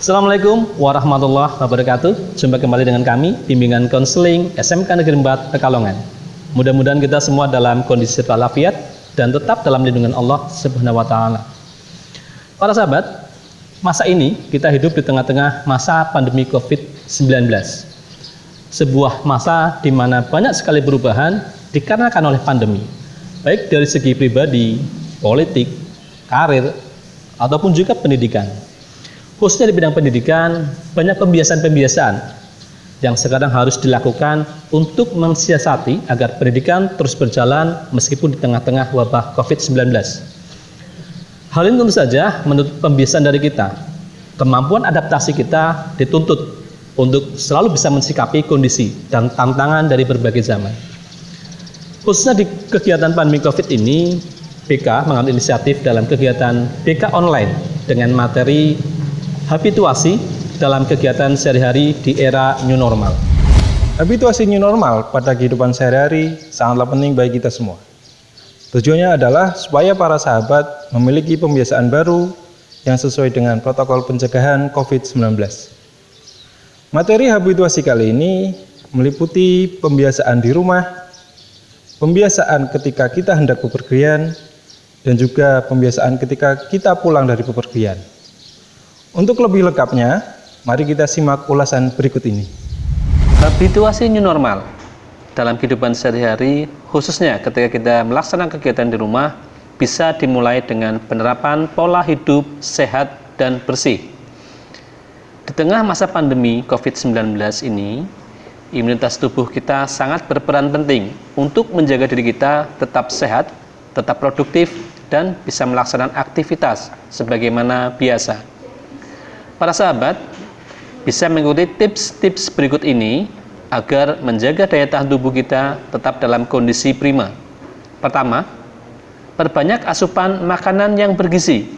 Assalamualaikum warahmatullahi wabarakatuh. Jumpa kembali dengan kami, bimbingan konseling SMK Negeri 4 Pekalongan. Mudah-mudahan kita semua dalam kondisi walafiat dan tetap dalam lindungan Allah Subhanahu wa taala. Para sahabat, masa ini kita hidup di tengah-tengah masa pandemi Covid-19. Sebuah masa di mana banyak sekali perubahan dikarenakan oleh pandemi, baik dari segi pribadi, politik, karir, ataupun juga pendidikan khususnya di bidang pendidikan, banyak pembiasaan-pembiasaan yang sekarang harus dilakukan untuk mensiasati agar pendidikan terus berjalan meskipun di tengah-tengah wabah COVID-19. Hal ini tentu saja menurut pembiasaan dari kita. Kemampuan adaptasi kita dituntut untuk selalu bisa mensikapi kondisi dan tantangan dari berbagai zaman. Khususnya di kegiatan pandemi COVID ini, BK mengambil inisiatif dalam kegiatan BK online dengan materi habituasi dalam kegiatan sehari-hari di era new normal. Habituasi new normal pada kehidupan sehari-hari sangatlah penting bagi kita semua. Tujuannya adalah supaya para sahabat memiliki pembiasaan baru yang sesuai dengan protokol pencegahan COVID-19. Materi habituasi kali ini meliputi pembiasaan di rumah, pembiasaan ketika kita hendak bepergian, dan juga pembiasaan ketika kita pulang dari bepergian. Untuk lebih lengkapnya, mari kita simak ulasan berikut ini. Habituasi new normal dalam kehidupan sehari-hari, khususnya ketika kita melaksanakan kegiatan di rumah, bisa dimulai dengan penerapan pola hidup sehat dan bersih. Di tengah masa pandemi COVID-19 ini, imunitas tubuh kita sangat berperan penting untuk menjaga diri kita tetap sehat, tetap produktif, dan bisa melaksanakan aktivitas sebagaimana biasa. Para sahabat bisa mengikuti tips-tips berikut ini agar menjaga daya tahan tubuh kita tetap dalam kondisi prima. Pertama, perbanyak asupan makanan yang bergizi.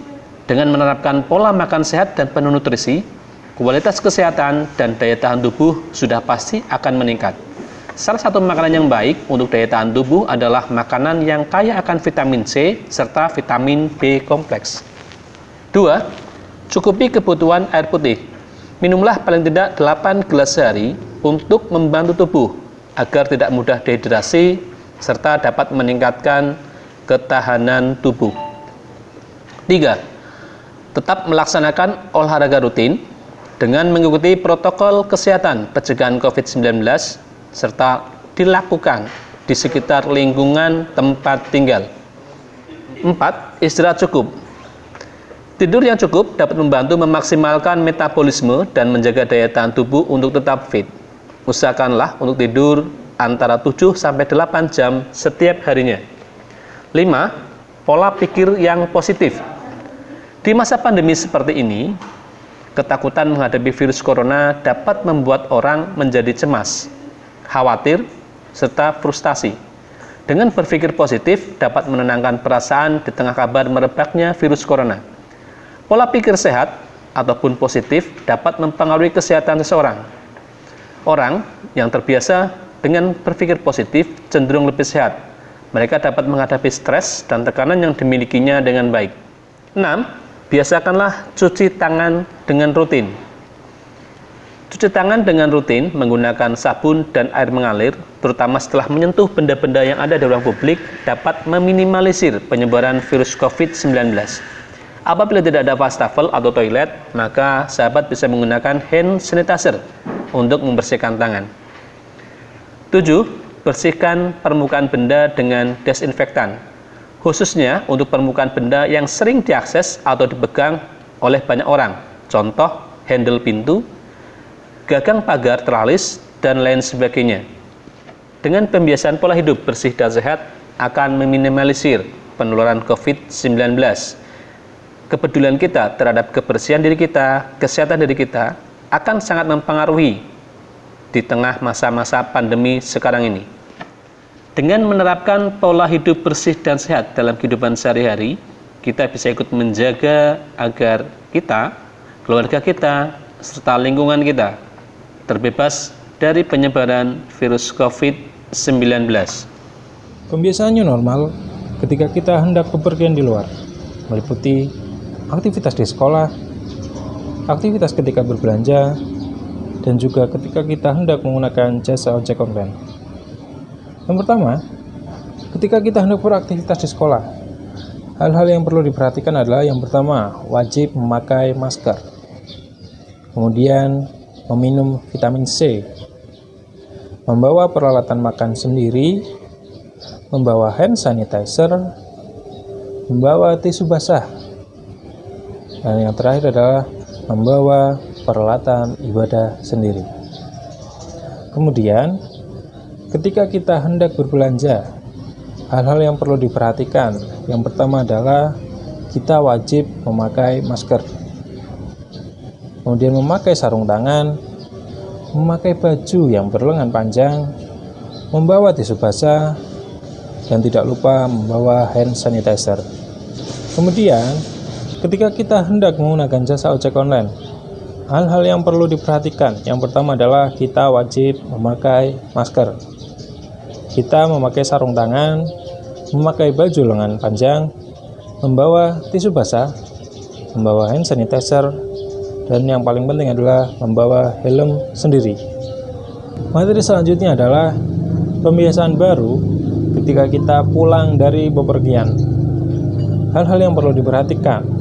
Dengan menerapkan pola makan sehat dan penuh nutrisi, kualitas kesehatan dan daya tahan tubuh sudah pasti akan meningkat. Salah satu makanan yang baik untuk daya tahan tubuh adalah makanan yang kaya akan vitamin C serta vitamin B kompleks. Dua, Cukupi kebutuhan air putih. Minumlah paling tidak 8 gelas sehari untuk membantu tubuh agar tidak mudah dehidrasi serta dapat meningkatkan ketahanan tubuh. 3. Tetap melaksanakan olahraga rutin dengan mengikuti protokol kesehatan pencegahan COVID-19 serta dilakukan di sekitar lingkungan tempat tinggal. 4. Istirahat cukup Tidur yang cukup dapat membantu memaksimalkan metabolisme dan menjaga daya tahan tubuh untuk tetap fit. Usahakanlah untuk tidur antara 7 sampai 8 jam setiap harinya. 5. Pola pikir yang positif. Di masa pandemi seperti ini, ketakutan menghadapi virus corona dapat membuat orang menjadi cemas, khawatir, serta frustasi. Dengan berpikir positif dapat menenangkan perasaan di tengah kabar merebaknya virus corona. Pola pikir sehat ataupun positif dapat mempengaruhi kesehatan seseorang. Orang yang terbiasa dengan berpikir positif cenderung lebih sehat. Mereka dapat menghadapi stres dan tekanan yang dimilikinya dengan baik. 6. Biasakanlah cuci tangan dengan rutin. Cuci tangan dengan rutin menggunakan sabun dan air mengalir, terutama setelah menyentuh benda-benda yang ada di ruang publik, dapat meminimalisir penyebaran virus COVID-19. Apabila tidak ada wastafel atau toilet, maka sahabat bisa menggunakan hand sanitizer untuk membersihkan tangan. 7. Bersihkan permukaan benda dengan desinfektan, khususnya untuk permukaan benda yang sering diakses atau dipegang oleh banyak orang. Contoh, handle pintu, gagang pagar teralis, dan lain sebagainya. Dengan pembiasaan pola hidup bersih dan sehat akan meminimalisir penularan COVID-19 kepedulian kita terhadap kebersihan diri kita, kesehatan diri kita akan sangat mempengaruhi di tengah masa-masa pandemi sekarang ini. Dengan menerapkan pola hidup bersih dan sehat dalam kehidupan sehari-hari, kita bisa ikut menjaga agar kita, keluarga kita, serta lingkungan kita terbebas dari penyebaran virus COVID-19. Pembiasaan new normal ketika kita hendak bepergian di luar, meliputi aktivitas di sekolah, aktivitas ketika berbelanja, dan juga ketika kita hendak menggunakan jasa ojek online. Yang pertama, ketika kita hendak beraktivitas di sekolah, hal-hal yang perlu diperhatikan adalah yang pertama, wajib memakai masker. Kemudian, meminum vitamin C, membawa peralatan makan sendiri, membawa hand sanitizer, membawa tisu basah, dan yang terakhir adalah membawa peralatan ibadah sendiri. Kemudian, ketika kita hendak berbelanja, hal-hal yang perlu diperhatikan. Yang pertama adalah kita wajib memakai masker, kemudian memakai sarung tangan, memakai baju yang berlengan panjang, membawa tisu basah, dan tidak lupa membawa hand sanitizer. Kemudian, ketika kita hendak menggunakan jasa ojek online, hal-hal yang perlu diperhatikan. Yang pertama adalah kita wajib memakai masker. Kita memakai sarung tangan, memakai baju lengan panjang, membawa tisu basah, membawa hand sanitizer, dan yang paling penting adalah membawa helm sendiri. Materi selanjutnya adalah pembiasaan baru ketika kita pulang dari bepergian. Hal-hal yang perlu diperhatikan.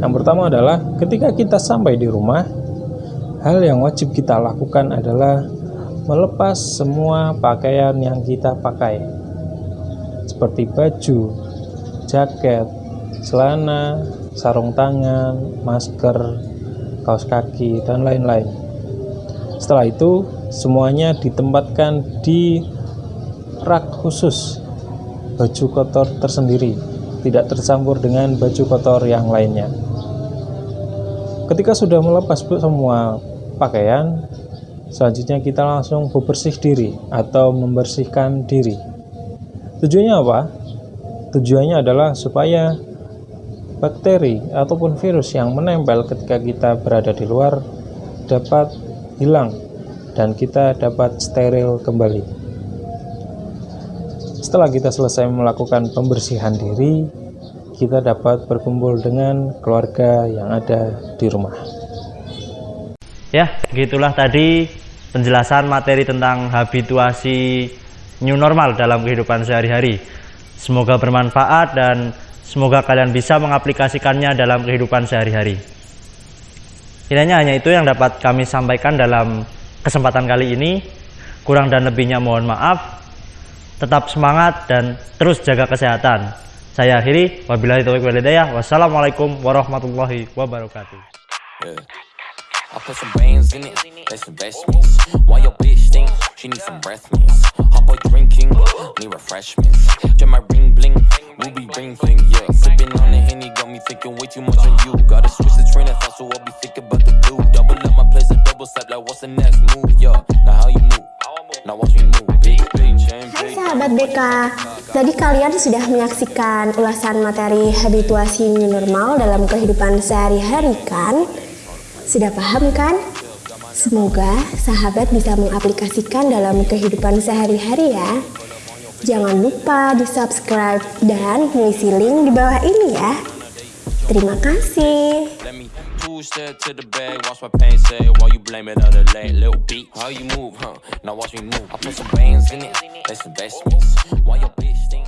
Yang pertama adalah ketika kita sampai di rumah, hal yang wajib kita lakukan adalah melepas semua pakaian yang kita pakai. Seperti baju, jaket, celana, sarung tangan, masker, kaos kaki, dan lain-lain. Setelah itu, semuanya ditempatkan di rak khusus baju kotor tersendiri, tidak tercampur dengan baju kotor yang lainnya. Ketika sudah melepas semua pakaian, selanjutnya kita langsung bebersih diri atau membersihkan diri. Tujuannya apa? Tujuannya adalah supaya bakteri ataupun virus yang menempel ketika kita berada di luar dapat hilang dan kita dapat steril kembali. Setelah kita selesai melakukan pembersihan diri, kita dapat berkumpul dengan keluarga yang ada di rumah. Ya, gitulah tadi penjelasan materi tentang habituasi new normal dalam kehidupan sehari-hari. Semoga bermanfaat dan Semoga kalian bisa mengaplikasikannya dalam kehidupan sehari-hari. Kiranya hanya itu yang dapat kami sampaikan dalam kesempatan kali ini. Kurang dan lebihnya mohon maaf. Tetap semangat dan terus jaga kesehatan. Saya akhiri. Wabillahi taufiq walhidayah. Wassalamualaikum warahmatullahi wabarakatuh. Yeah. I put some bands in it, that's investments. Why your bitch think she needs some breath mints? Hot boy drinking, need refreshments. Get my ring bling, ruby ring fling, yeah. Sipping on the henny, got me thinking way too much on you. Gotta switch the train of thought, so I'll be thinking about the blue. Double up my BK, tadi kalian sudah menyaksikan ulasan materi habituasi new normal dalam kehidupan sehari-hari kan? Sudah paham kan? Semoga sahabat bisa mengaplikasikan dalam kehidupan sehari-hari ya. Jangan lupa di subscribe dan mengisi link di bawah ini ya. Terima kasih. Two step to the bag, watch my pain say While you blame it on the leg, little beat? How you move, huh? Now watch me move. I put some bands in it, that's investments Why your bitch think